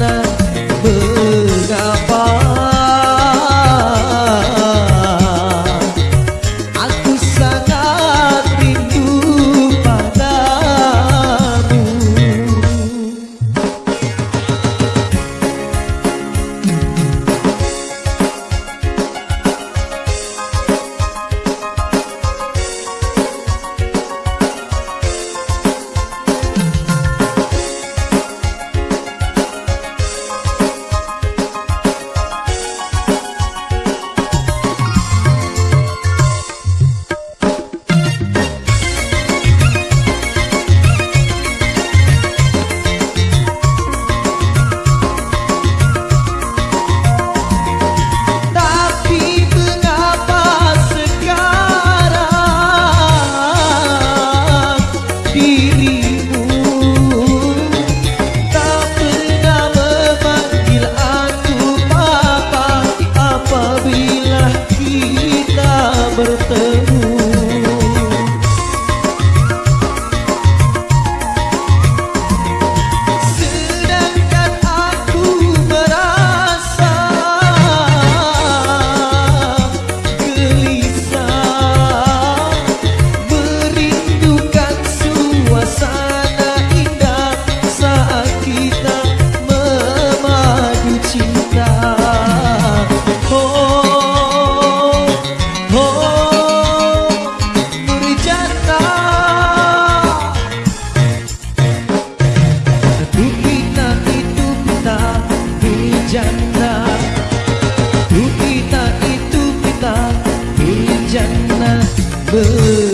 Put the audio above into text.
na bờ berteman Oh.